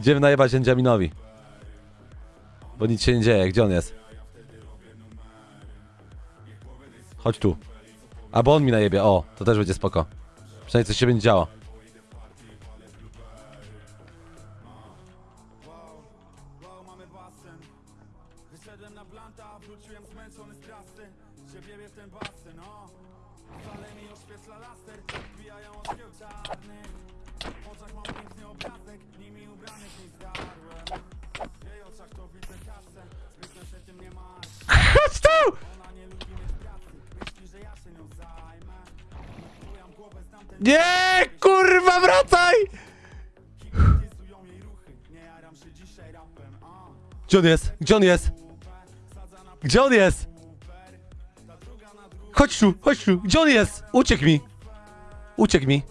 Idziemy najebać Enjaminowi. Bo nic się nie dzieje, gdzie on jest? Chodź tu. Albo on mi najebie, o, to też będzie spoko. Przynajmniej coś się będzie działo. Nie, kurwa, wracaj! Gdzie on jest? Gdzie on jest? Gdzie on jest? Chodź tu, chodź tu. Gdzie on jest? Uciekł mi. Uciekł mi.